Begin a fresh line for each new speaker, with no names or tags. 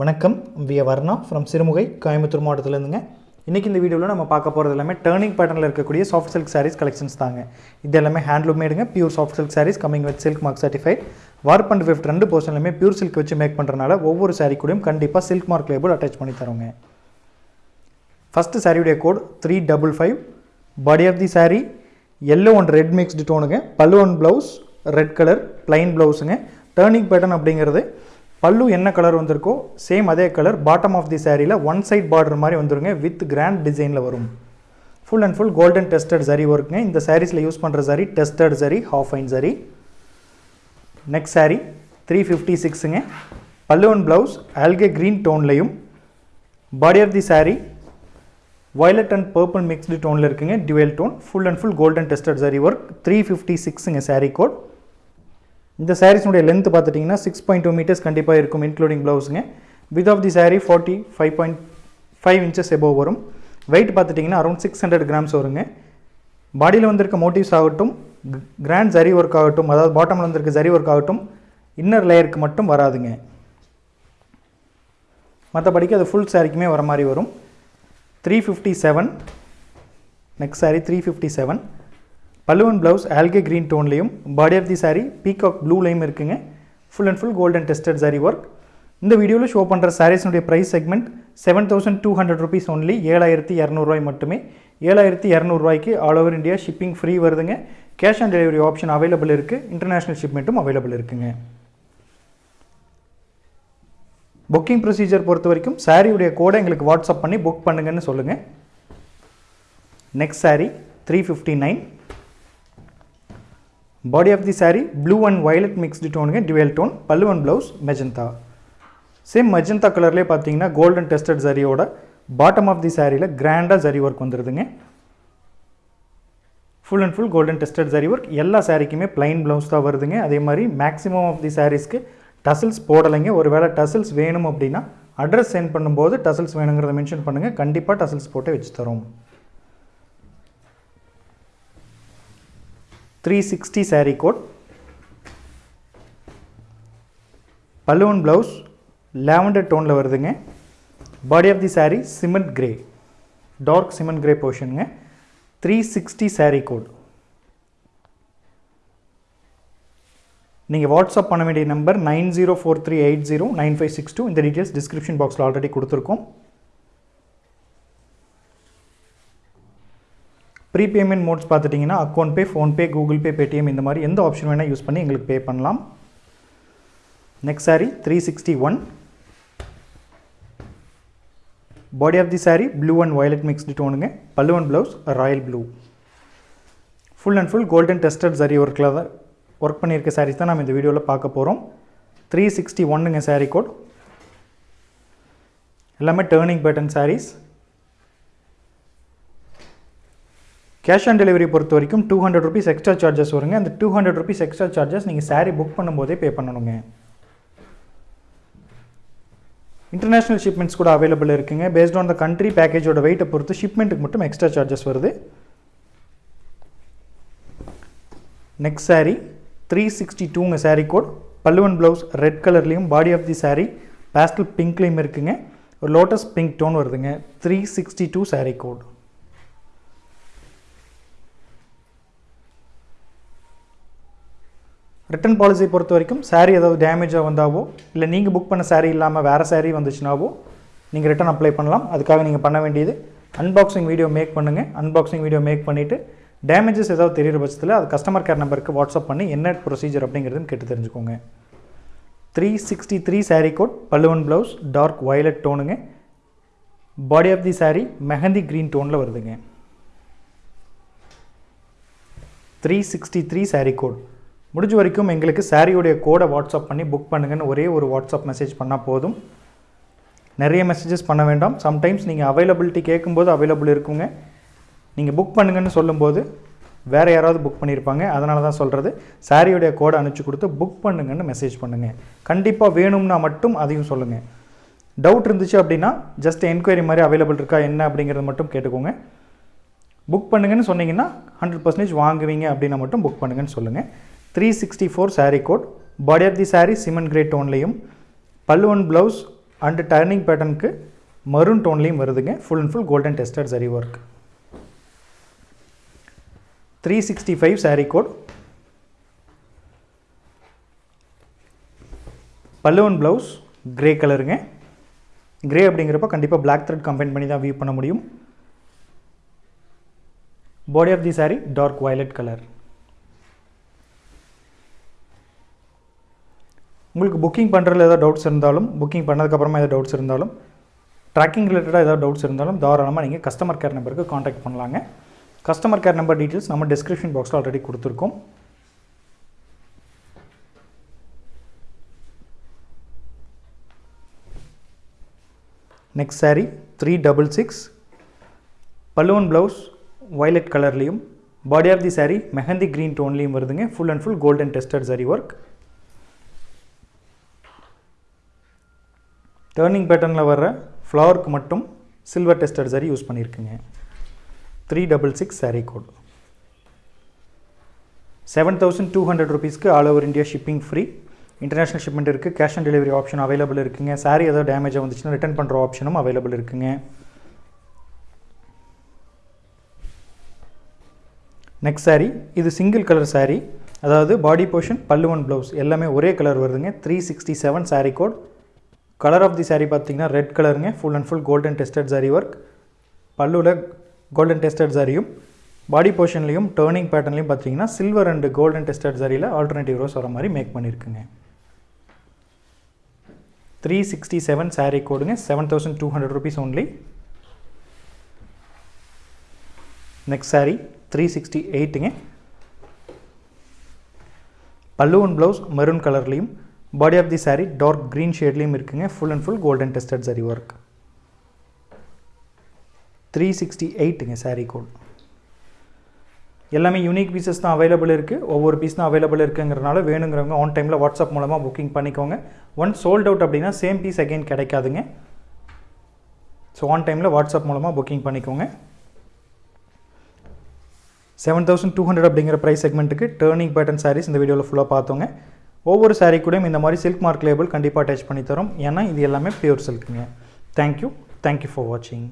வணக்கம். We Varna from Sirumugai Coimbatore மாவட்டத்திலேருந்துங்க. இன்றைக்கி இந்த வீடியோவில் நம்ம பார்க்க போகிறது எல்லாமே டேர்னிங் பேட்டர்னில் இருக்கக்கூடிய சாஃப்ட் சில்க் சாரீஸ் கலெக்ஷன்ஸ் தாங்க. இது எல்லாமே handloom மேடுங்க pure soft silk saris coming with silk mark certified warp and weft ரெண்டு போர்ஷன்லையுமே பியூர் சில்க் வச்சு மேக் பண்ணுறனால ஒவ்வொரு சாரீ கூடயும் கண்டிப்பாக சில்க் மார்க் லேபிள் அட்டாச் பண்ணி தரோங்க ஃபஸ்ட்டு சாரியுடைய code three double five body of the sari yellow and red mixed டோனுங்க pallu one blouse red colour plain ப்ளவுஸுங்க turning pattern அப்படிங்கிறது பல்லு என்ன கலர் வந்திருக்கோ சேம் அதே கலர் பாட்டம் ஆஃப் தி சாரியில் one side border மாதிரி வந்துருங்க வித் கிராண்ட் டிசைனில் வரும். Full and full golden tested zari ஒர்க்குங்க இந்த சாரீஸில் யூஸ் பண்ணுற சரி டெஸ்டட் சரி ஹாஃப் ஐன் சரி next sari three fifty சிக்ஸுங்க pallu one blouse algae green டோன்லையும் body of the sari violet and purple mixed டோனில் இருக்குங்க dual tone full and full golden tested zari work three fifty சிக்ஸுங்க sari code இந்த சாரீஸ்னுடைய length பார்த்துட்டிங்கன்னா six point two metres கண்டிப்பாக இருக்கும் including ப்ளவுஸுங்க width of the sari forty five point five inches above வரும். Weight பார்த்துட்டிங்கன்னா around six hundred grams வருங்க. பாடியில் வந்திருக்க மோட்டிவ்ஸ் ஆகட்டும் கிராண்ட் ஜரி ஒர்க் ஆகட்டும் அதாவது பாட்டமில் வந்திருக்க ஜரி ஒர்க் ஆகட்டும் இன்னர் லேயருக்கு மட்டும் வராதுங்க. மற்றபடிக்கு அது ஃபுல் சாரிக்குமே வர மாதிரி வரும். Three fifty seven next sari three fifty seven பல்லுவன் blouse algae green டோன்லேயும் body of the sari peacock ப்ளூலையும் இருக்குங்க. Full and full golden tested zari work இந்த வீடியோவில் ஷோ பண்ணுற சாரீஸினுடைய price segment seven thousand two hundred rupees only ஏழாயிரத்தி இரநூறுவாய் மட்டுமே. ஏழாயிரத்தி இரநூறுவாய்க்கு all over India shipping free வருதுங்க. Cash on delivery option available இருக்குது இன்டர்நேஷ்னல் ஷிப்மெண்ட்டும் அவைலபிள் இருக்குங்க. புக்கிங் ப்ரொசீஜர் பொறுத்த வரைக்கும் சாரியுடைய கோடை எங்களுக்கு வாட்ஸ்அப் பண்ணி புக் பண்ணுங்கன்னு சொல்லுங்கள் next sari three fifty nine body of the sari blue and violet mixed டோனுங்க dual tone pallu and blouse magenta same magenta கலர்லேயே பார்த்தீங்கன்னா கோல்டன் டெஸ்டட் சரியோட பாட்டம் ஆஃப் தி சாரியில் கிராண்டாக zari work வந்துடுதுங்க full and full golden tested zari work எல்லா சாரிக்குமே plain blouse தான் வருதுங்க அதே மாதிரி மேக்ஸிமம் ஆஃப் தி சாரீஸ்க்கு டசில்ஸ் போடலைங்க ஒரு வேளை டசில்ஸ் வேணும் அப்படின்னா அட்ரஸ் சென்ட் பண்ணும்போது டசில்ஸ் வேணுங்கிறத மென்ஷன் பண்ணுங்கள் கண்டிப்பாக டசில்ஸ் போட்டு வச்சு தரோம். Three sixty sari code pallu one blouse lavender டோனில் வருதுங்க. Body of the sari cement grey dark cement grey போர்ஷனுங்க three sixty sari code நீங்கள் வாட்ஸ்அப் பண்ண வேண்டிய number nine zero four three eight zero nine five six two இந்த details description பாக்ஸில் already கொடுத்துருக்கோம். Pre payment modes பார்த்துட்டிங்கன்னா account pay PhonePe Google Pay Paytm இந்த மாதிரி எந்த ஆப்ஷன் வேணால் யூஸ் பண்ணி எங்களுக்கு பே பண்ணலாம். Next sari three sixty one body of the sari blue and violet mixed டோனுங்க pallu and blouse royal blue full and full golden tested zari ஒர்க்கில் தான் work பண்ணியிருக்க சாரீஸ் தான் நம்ம இந்த வீடியோவில் பார்க்க போகிறோம் த்ரீ சிக்ஸ்டி ஒன்னுங்க சாரீ கோட் எல்லாமே turning pattern saris cash on delivery பொறுத்த வரைக்கும் two hundred rupees extra charges வருங்க. அந்த two hundred rupees extra charges நீங்கள் சாரீ புக் பண்ணும்போதே பே பண்ணணுங்க. இன்டர்நேஷ்னல் ஷிப்மெண்ட்ஸ் கூட அவைலபிள் இருக்குங்க. பேஸ்ட் ஆன் த கண்ட்ரி பேக்கேஜோட வெயிட்டை பொறுத்து ஷிப்மெண்ட்டுக்கு மட்டும் எக்ஸ்ட்ரா சார்ஜஸ் வருது. நெக்ஸ்ட் சாரீ த்ரீ சிக்ஸ்டி டூங்க சாரீ கோட் பல்லுவன் ப்ளவுஸ் ரெட் கலர்லேயும் body of the sari pastel பிங்க்லேயும் இருக்குங்க. ஒரு லோட்டஸ் பிங்க் டோன் வருதுங்க. Three sixty two sari code return policy பொறுத்த வரைக்கும் சாரீ ஏதாவது டேமேஜாக வந்தாவோ இல்லை நீங்கள் புக் பண்ண சாரீ இல்லாமல் வேறு சாரீ வந்துச்சுனாவோ நீங்கள் ரிட்டன் அப்ளை பண்ணலாம். அதுக்காக நீங்கள் பண்ண வேண்டியது அன்பாக்சிங் வீடியோ மேக் பண்ணுங்கள் அன்பாக்சிங் வீடியோ மேக் பண்ணிவிட்டு டேமேஜஸ் ஏதாவது தெரிகிற பட்சத்தில் அது கஸ்டமர் கேர் நம்பருக்கு வாட்ஸ்அப் பண்ணி என்ன ப்ரொசீஜர் அப்படிங்கிறதுன்னு கேட்டு தெரிஞ்சுக்கோங்க. Three sixty three sari code பல்லுவன் blouse dark violet டோனுங்க body of the sari mehndi green டோனில் வருதுங்க. Three sixty three sari code முடிஞ்ச வரைக்கும் எங்களுக்கு சாரியுடைய கோடை வாட்ஸ்அப் பண்ணி புக் பண்ணுங்கன்னு ஒரே ஒரு வாட்ஸ்அப் மெசேஜ் பண்ணால் போதும். நிறைய மெசேஜஸ் பண்ண வேண்டாம். சம்டைம்ஸ் நீங்கள் அவைலபிலிட்டி கேட்கும்போது அவைலபிள் இருக்குங்க. நீங்கள் புக் பண்ணுங்கன்னு சொல்லும்போது வேறு யாராவது புக் பண்ணியிருப்பாங்க. அதனால தான் சொல்கிறது சாரியுடைய கோடை அனுப்பிச்சி கொடுத்து புக் பண்ணுங்கன்னு மெசேஜ் பண்ணுங்கள் கண்டிப்பாக வேணும்னா மட்டும் அதையும் சொல்லுங்கள் டவுட் இருந்துச்சு அப்படின்னா ஜஸ்ட் என்கொயரி மாதிரி அவைலபிள் இருக்கா என்ன அப்படிங்கிறது மட்டும் கேட்டுக்கோங்க. புக் பண்ணுங்கன்னு சொன்னீங்கன்னா ஹண்ட்ரட் பர்சன்டேஜ் வாங்குவீங்க அப்படின்னா மட்டும் புக் பண்ணுங்கன்னு சொல்லுங்கள் three sixty four sari code body of the sari cement grey டோன்லேயும் பல்லுவன் ப்ளவுஸ் அண்டு டர்னிங் பேட்டர்னுக்கு மரூன் டோன்லேயும் வருதுங்க. Full and full golden tested zari work three sixty five sari code பல்லுவன் ப்ளவுஸ் கிரே கலருங்க கிரே அப்படிங்கிறப்ப கண்டிப்பாக பிளாக் த்ரெட் கம்பைன் பண்ணி தான் வியூ பண்ண முடியும். Body of the sari dark violet colour உங்களுக்கு புக்கிங் பண்ணுறதுல ஏதாவது டவுட்ஸ் இருந்தாலும் புக்கிங் பண்ணதுக்கப்புறமா ஏதாவது டவுட்ஸ் இருந்தாலும் ட்ராக்கிங் ரிலேட்டடாக ஏதாவது டவுட்ஸ் இருந்தாலும் தாராளமாக நீங்கள் கஸ்டமர் கேர் நம்பருக்கு காண்டாக்ட் பண்ணலாங்க. கஸ்டமர் கேர் நம்பர் டீட்டெயில்ஸ் நம்ம டிஸ்கிரிப்ஷன் பாக்ஸில் ஆல்ரெடி கொடுத்துருக்கோம். Next sari three double six பல்லுவன் ப்ளவுஸ் வயலட் கலர்லேயும் body of the sari mehndi green டோன்லேயும் வருதுங்க. Full and full golden tested zari work turning பேட்டர்னில் வர்ற ஃப்ளவருக்கு மட்டும் silver tested zari use பண்ணியிருக்குங்க three double six sari code seven thousand two hundred ருபீஸ்க்கு all over India shipping free international shipment இருக்குது cash on delivery option available இருக்குங்க. சாரீ ஏதாவது டேமேஜாக வந்துச்சுன்னா ரிட்டர்ன் பண்ணுற ஆப்ஷனும் அவைலபிள் இருக்குங்க. நெக்ஸ்ட் சாரீ இது சிங்கிள் கலர் சாரீ அதாவது பாடி போர்ஷன் பல்லுவன் ப்ளவுஸ் எல்லாமே ஒரே கலர் வருதுங்க. Three sixty seven sari code colour of the sari பார்த்தீங்கன்னா ரெட் கலருங்க full and full golden tested zari work பல்லுவில் golden tested சாரியும் பாடி போர்ஷன்லையும் டேர்னிங் பேட்டர்லையும் பார்த்தீங்கன்னா சில்வர் அண்டு கோல்டன் டெஸ்டட் சாரியில் ஆல்டர்னேட்டிவ் ரோஸ் வர மாதிரி மேக் பண்ணியிருக்குங்க three sixty seven sari கோடுங்க seven thousand two hundred rupees only next sari three sixty எயிட்டுங்க பல்லுவன் ப்ளவுஸ் மெரூன் கலர்லேயும் body of the sari dark green ஷேட்லேயும் இருக்குங்க. Full and full golden tested zari work three sixty எயிட்டுங்க sari code எல்லாமே unique pieces தான் available இருக்குது ஒவ்வொரு piece தான் available இருக்குங்கிறனால வேணுங்கிறவங்க on டைமில் வாட்ஸ்அப் மூலமாக புக்கிங் பண்ணிக்கோங்க. ஒன் சோல்ட் அவுட் அப்படின்னா சேம் பீஸ் அகைன் கிடைக்காதுங்க. ஸோ ஆன் டைமில் வாட்ஸ்அப் மூலமாக புக்கிங் பண்ணிக்கோங்க. செவன் தௌசண்ட் டூ ஹண்ட்ரட் அப்படிங்கிற ப்ரைஸ் செக்மெண்ட்டுக்கு டேர்னிங் பேட்டர்ன் சாரீஸ் இந்த வீடியோவில் ஃபுல்லாக பார்த்தோங்க. ஒவ்வொரு சாரீ கூடயும் இந்த மாதிரி சில்க் மார்க் லேபிள் கண்டிப்பாக அட்டாச் பண்ணி தரோம். ஏன்னா இது எல்லாமே pure சில்க்குங்க thank you thank you for வாட்சிங்